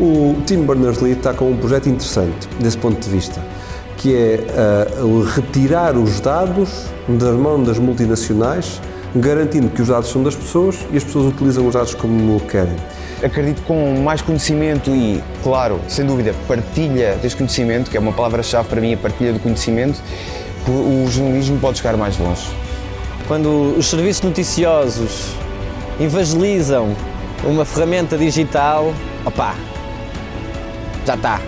O Tim Berners-Lee está com um projeto interessante desse ponto de vista, que é uh, retirar os dados das mãos das multinacionais, garantindo que os dados são das pessoas e as pessoas utilizam os dados como querem. Acredito que com mais conhecimento e, claro, sem dúvida, partilha deste conhecimento, que é uma palavra-chave para mim, a partilha do conhecimento, o jornalismo pode chegar mais longe. Quando os serviços noticiosos evangelizam uma ferramenta digital, opá, já está.